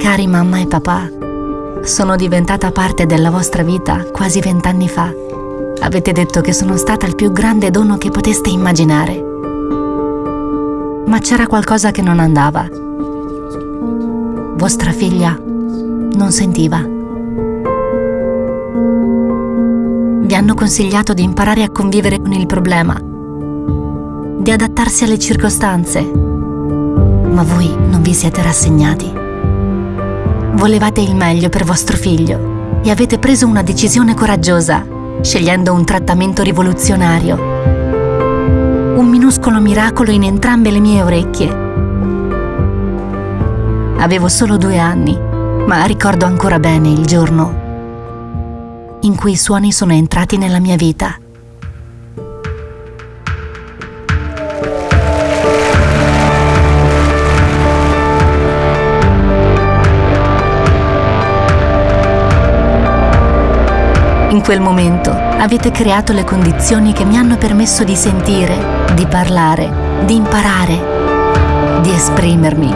Cari mamma e papà, sono diventata parte della vostra vita quasi vent'anni fa. Avete detto che sono stata il più grande dono che poteste immaginare. Ma c'era qualcosa che non andava. Vostra figlia non sentiva. Vi hanno consigliato di imparare a convivere con il problema, di adattarsi alle circostanze, ma voi non vi siete rassegnati. Volevate il meglio per vostro figlio e avete preso una decisione coraggiosa, scegliendo un trattamento rivoluzionario. Un minuscolo miracolo in entrambe le mie orecchie. Avevo solo due anni, ma ricordo ancora bene il giorno in cui i suoni sono entrati nella mia vita. In quel momento avete creato le condizioni che mi hanno permesso di sentire, di parlare, di imparare, di esprimermi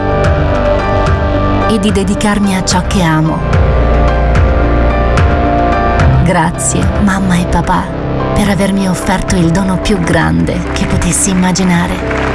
e di dedicarmi a ciò che amo. Grazie, mamma e papà, per avermi offerto il dono più grande che potessi immaginare.